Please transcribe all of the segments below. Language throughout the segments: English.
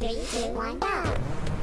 Three, two, one, go.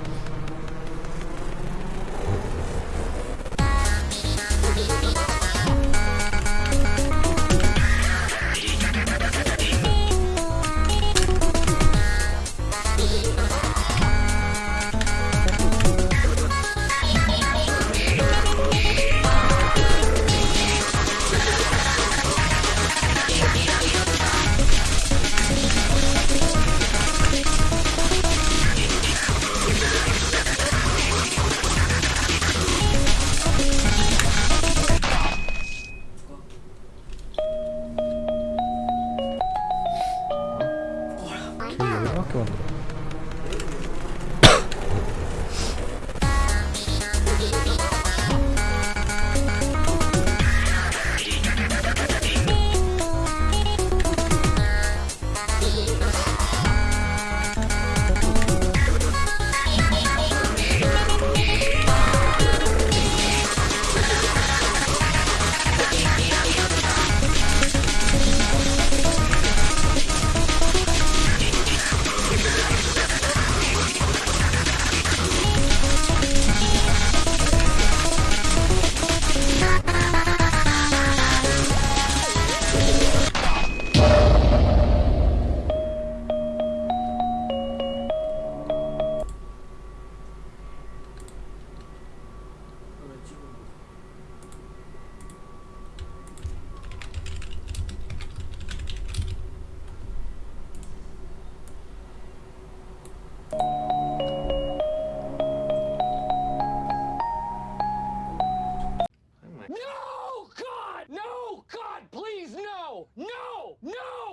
One, 걔 go. God! No! God, please, no! No! No!